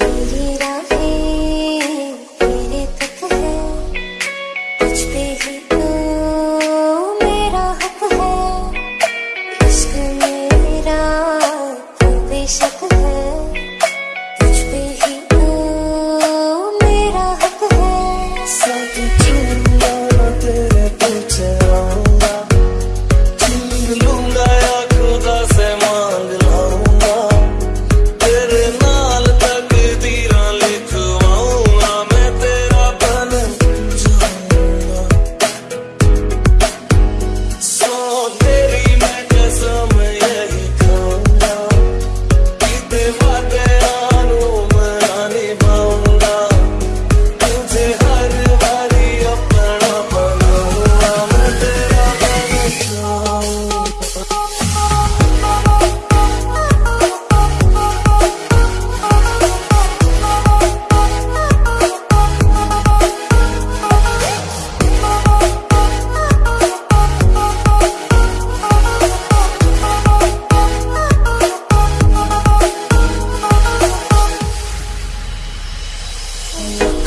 Made it out.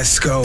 Let's go.